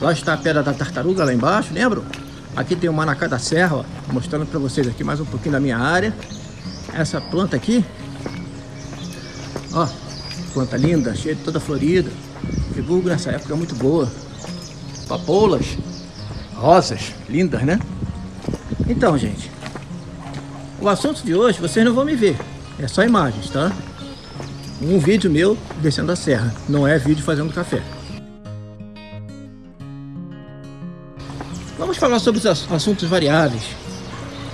Lá está a pedra da tartaruga lá embaixo, lembram? Aqui tem o manacá da serra, ó, mostrando para vocês aqui mais um pouquinho da minha área. Essa planta aqui, ó, planta linda, cheia de toda florida. Friburgo nessa época é muito boa. Papoulas, rosas, lindas, né? Então, gente, o assunto de hoje vocês não vão me ver, é só imagens, tá? Um vídeo meu descendo a serra, não é vídeo fazendo café. Vamos falar sobre os assuntos variáveis.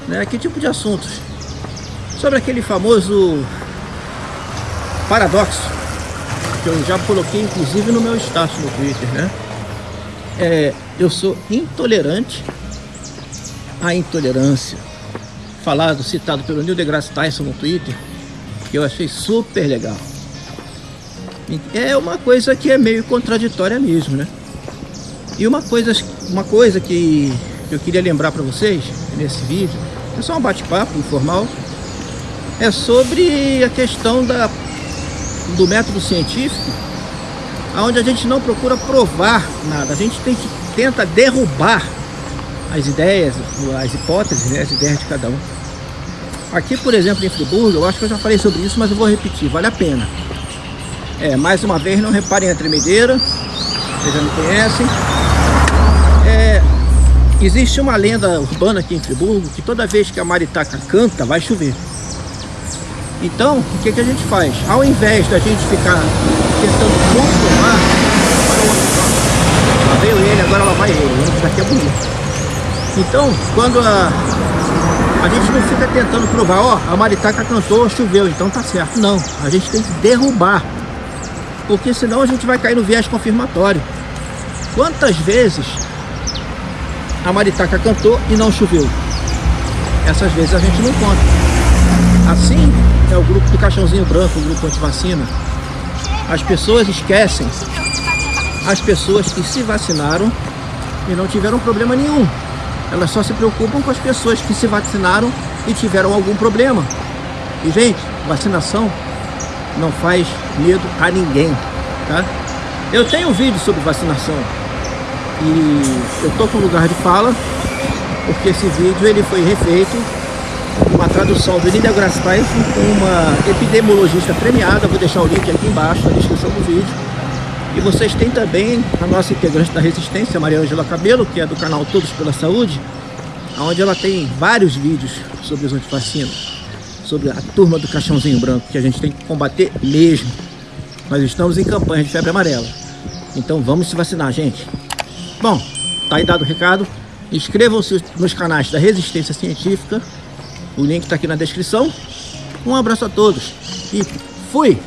Né? Que tipo de assuntos? Sobre aquele famoso paradoxo que eu já coloquei inclusive no meu status no Twitter, né? É, eu sou intolerante à intolerância. Falado, citado pelo Neil deGrasse Tyson no Twitter, que eu achei super legal. É uma coisa que é meio contraditória mesmo, né? E uma coisa, uma coisa que eu queria lembrar para vocês nesse vídeo, é só um bate-papo informal, é sobre a questão da, do método científico, onde a gente não procura provar nada, a gente tem que, tenta derrubar as ideias, as hipóteses, né, as ideias de cada um. Aqui, por exemplo, em Friburgo, eu acho que eu já falei sobre isso, mas eu vou repetir, vale a pena. É, mais uma vez, não reparem a tremedeira, vocês já me conhecem. Existe uma lenda urbana aqui em Friburgo que toda vez que a maritaca canta, vai chover. Então, o que, que a gente faz? Ao invés da gente ficar tentando outro Lá veio ele, agora lá vai ele. Isso daqui é bonito. Então, quando a, a gente não fica tentando provar, ó, a maritaca cantou, choveu, então tá certo. Não, a gente tem que derrubar. Porque senão a gente vai cair no viés confirmatório. Quantas vezes a maritaca cantou e não choveu. Essas vezes a gente não conta. Assim é o grupo do caixãozinho branco, o grupo antivacina. As pessoas esquecem as pessoas que se vacinaram e não tiveram problema nenhum. Elas só se preocupam com as pessoas que se vacinaram e tiveram algum problema. E, gente, vacinação não faz medo a ninguém, tá? Eu tenho um vídeo sobre vacinação. E eu tô com lugar de fala, porque esse vídeo ele foi refeito uma tradução do Linda com uma epidemiologista premiada, vou deixar o link aqui embaixo na descrição do vídeo. E vocês têm também a nossa integrante da Resistência, Maria Angela Cabelo, que é do canal Todos pela Saúde, onde ela tem vários vídeos sobre os antivacinas, sobre a turma do caixãozinho branco, que a gente tem que combater mesmo. Nós estamos em campanha de febre amarela. Então vamos se vacinar, gente. Bom, tá aí dado o recado. Inscrevam-se nos canais da Resistência Científica. O link está aqui na descrição. Um abraço a todos e fui!